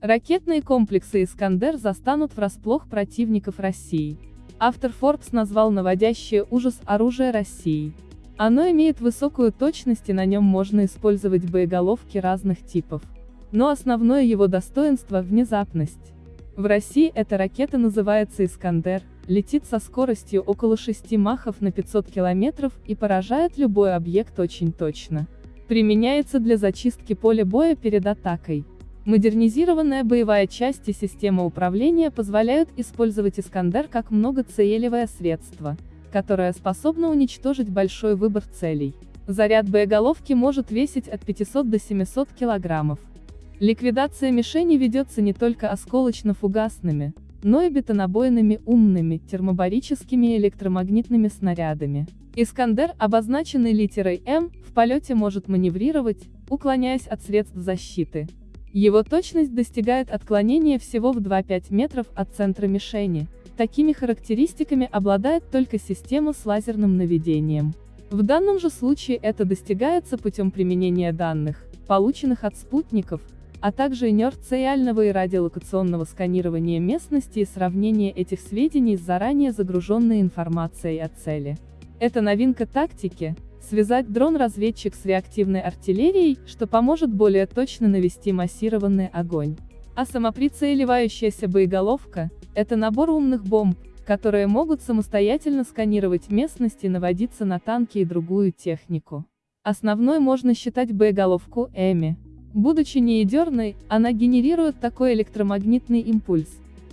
Ракетные комплексы «Искандер» застанут врасплох противников России. Автор Forbes назвал наводящее ужас оружие России. Оно имеет высокую точность и на нем можно использовать боеголовки разных типов. Но основное его достоинство – внезапность. В России эта ракета называется «Искандер», летит со скоростью около 6 махов на 500 километров и поражает любой объект очень точно. Применяется для зачистки поля боя перед атакой. Модернизированная боевая часть и система управления позволяют использовать «Искандер» как многоцелевое средство, которое способно уничтожить большой выбор целей. Заряд боеголовки может весить от 500 до 700 килограммов. Ликвидация мишени ведется не только осколочно-фугасными, но и бетонобойными умными, термобарическими и электромагнитными снарядами. «Искандер», обозначенный литерой М, в полете может маневрировать, уклоняясь от средств защиты, его точность достигает отклонения всего в 2-5 метров от центра мишени. Такими характеристиками обладает только система с лазерным наведением. В данном же случае это достигается путем применения данных, полученных от спутников, а также инерциального и радиолокационного сканирования местности и сравнения этих сведений с заранее загруженной информацией о цели. Это новинка тактики, связать дрон-разведчик с реактивной артиллерией, что поможет более точно навести массированный огонь. А самоприцеливающаяся боеголовка – это набор умных бомб, которые могут самостоятельно сканировать местность и наводиться на танки и другую технику. Основной можно считать боеголовку Эми. Будучи неядерной, она генерирует такой электромагнитный импульс,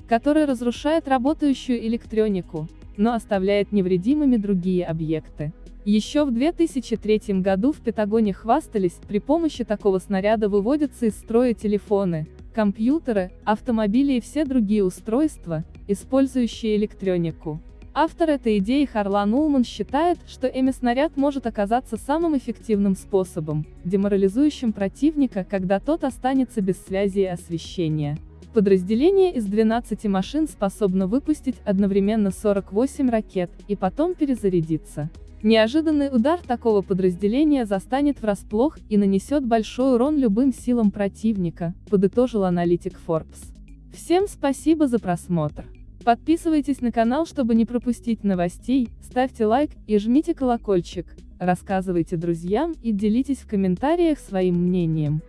который разрушает работающую электронику, но оставляет невредимыми другие объекты. Еще в 2003 году в Пентагоне хвастались, при помощи такого снаряда выводятся из строя телефоны, компьютеры, автомобили и все другие устройства, использующие электронику. Автор этой идеи Харлан Улман считает, что эми-снаряд может оказаться самым эффективным способом, деморализующим противника, когда тот останется без связи и освещения. Подразделение из 12 машин способно выпустить одновременно 48 ракет, и потом перезарядиться. Неожиданный удар такого подразделения застанет врасплох и нанесет большой урон любым силам противника, подытожил аналитик Forbes. Всем спасибо за просмотр. Подписывайтесь на канал, чтобы не пропустить новостей, ставьте лайк и жмите колокольчик, рассказывайте друзьям и делитесь в комментариях своим мнением.